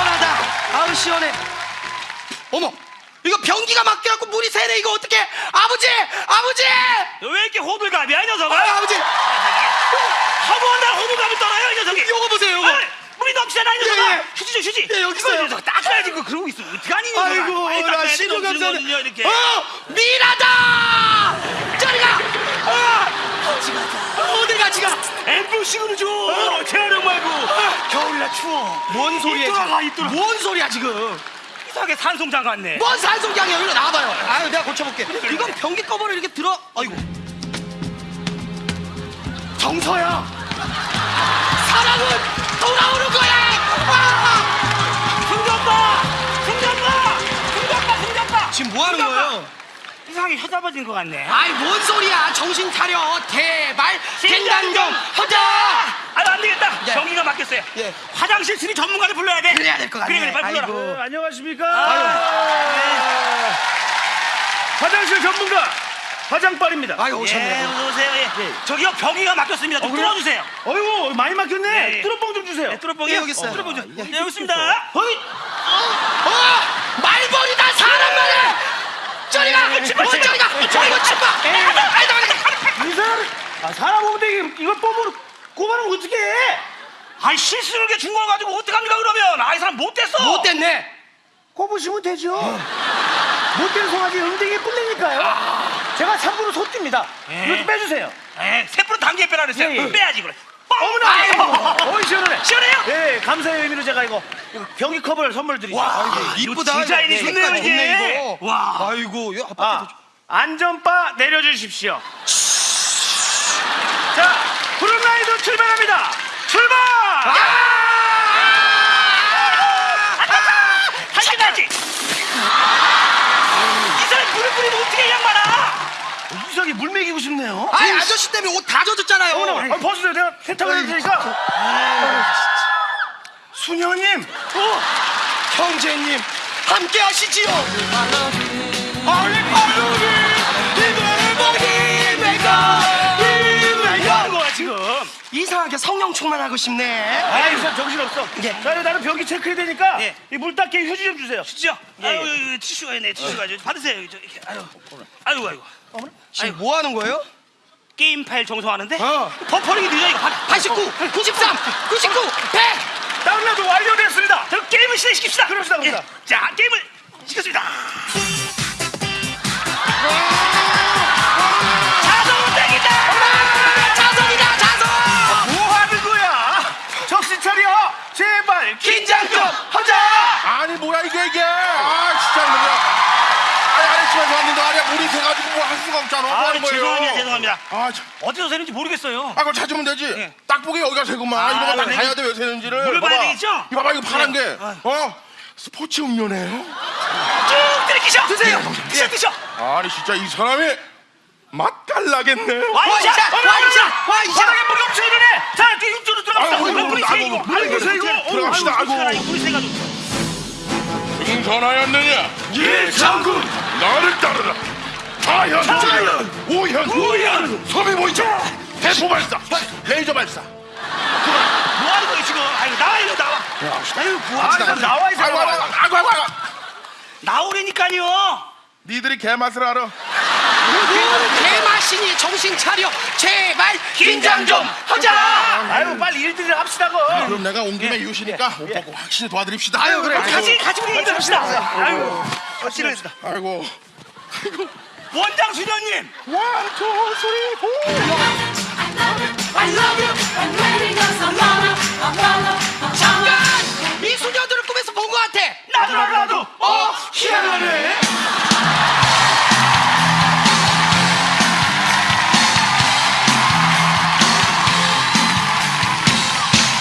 시원하다. 아우 시원해. 어머, 이거 변기가 막혀갖고 물이 새네. 이거 어떻게? 아버지, 아버지, 너 왜 이렇게 호들갑이야 이 녀석아? 아, 아버지. 하고 날 호들갑이 떨어요 이 녀석이. 요거 보세요, 요거. 아이, 물이 넘치잖아 이 녀석아. 예, 예. 휴지 줘 휴지. 예, 여기 이거 있어요. 이 녀석 닦아야지 그 그러고 있어. 어떡하니 이 녀석아. 아이고, 나 신호 감사네. 거는요, 이렇게. 어, 미라다. 저리 가. 아, 같이 가자. 어디 같이 가? 엠브식으로 줘. 재활용 말고. 겨울날 추워. 뭔 소리야? 지금? 이끌어. 뭔 소리야 지금? 이상하게 산송장 같네. 뭔 산송장이야? 이리 나와봐요. 아유, 내가 고쳐볼게. 이건 변기 커버를 이렇게 들어. 아이고. 정서야. 사랑은 돌아오는 거야. 아! 승전빠! 승전빠! 승전빠! 승전빠! 지금 뭐 하는 거예요? 이상하게 혀잡아진 것 같네. 아이 뭔 소리야? 정신 차려. 대발 갱단경 하자. 아유 안 되겠다. 예. 경기가 막혔어요. 예. 화장실 수리 전문가를 불러야 돼. 그래야 될 것 같네. 그래 그래 빨리 불러라. 아이고. 네, 안녕하십니까? 아유. 화장실 전문가 화장빨입니다. 아유 예, 오셨네. 어서 오세요. 예. 저기요 변기가 막혔습니다. 좀 그래요? 뚫어주세요. 어이구 많이 막혔네. 네, 예. 뚜껑 좀 주세요. 네. 예, 여기 있어요. 예. 네, 여기 있습니다. 어이, 어말 이 사람, 아, 사람 오는데 이걸 뽑으러 고발하면 어떻게 해? 아이 실수를 이렇게 준거 가지고 어떡합니까 그러면? 아이 사람 못됐어. 못됐네. 꼽으시면 되죠. 못된 송아지 응댕이 꿀리니까요. 제가 3부로 소띠입니다. 예. 좀 빼주세요. 에 세프로 단계 빼라 그랬어요. 예, 예. 빼야지 그래. 어머나. 어이 시원하네. 시원해요? 예, 감사의 의미로 제가 이거, 이거 변기 컵을 선물 드리죠. 와, 아이고, 이거 디자인이. 좋네요, 이게. 이거. 와. 아이고 이거 아파트 아, 안전바 내려주십시오. 자, 푸른라이드 출발합니다. 출발! 한시까지. 이 사람 물을 뿌리면 어떻게 이 양반아? 이상하게 물 먹이고 싶네요. 아이 아저씨 때문에 옷 다 젖었잖아요. 어머나, 아, 벗으세요. 내가 세탁을 해드리니까. 수녀님, 어, 형제님 함께 하시지요. 아니 발로기 이상하게 성령 충만하고 싶네. 아, 이 사람 정신없어. 예. 자, 이거 나는 변기 체크해야 되니까 예. 이 물 닦기 휴지 좀 주세요. 진짜? 예, 아유 예. 이거 티슈가 있네 티슈가 저 받으세요 저 이렇게 아유 아유 아유 지금 뭐 하는 거예요? 게임 파일 정성하는데 어. 버퍼링이 늦어 이거 받 89, 93, 99, 100. 다운로드 완료됐습니다. 그럼 게임을 실시킵시다 그럽시다, 그럽시다. 예. 자 게임을 시켰습니다 집에서 왔는데 아래 물이 새가지고 뭐 할 수가 없잖아 뭐 아 하는 거예요 죄송합니다 죄송합니다 아, 참. 어디서 새는지 모르겠어요 아 그거 찾으면 되지 예. 딱 보기 여기가 새구만 아, 이거 봐 네. 봐야 돼 왜 새는지를 물을 봐야. 되겠죠? 이거 봐봐 이거 파란 네. 게 어? 스포츠 음료네요 쭉 들이키셔 드세요. 드셔 드셔 아니 진짜 이 사람이 맛깔나겠네 와이샷 와이샷, 와이샷. 바닥에 물이 엄청 흐르네 자 이쪽으로 들어갑시다 물이 새 이거 물이 새, 이거. 들어갑시다. 아이고 물이 새가지고 인선하였느냐? 예, 장군. 나를 따르라. 자연 자연 오현! 오현! 소비 모이자 대포 발사! 레이저 발사! 뭐 하는 거예요 지금? 아이고 나와 이리 나와! 아유 아, 좀 나와, 이 사람아. 아이고 아이고 아이고. 나오라니까요! 니들이 개맛을 알아. 뭔 개마신이 정신 차려. 제발 긴장 좀 하자. 아유, 빨리 일들을 합시다, 그. 그럼 내가 온 김에 이웃이니까 옷 벗고 확실히 도와드립시다 아유, 그래. 같이 같이 우리 일합시다 아유, 확실합시다. 아이고 원장 수녀님 원투 쓰리 포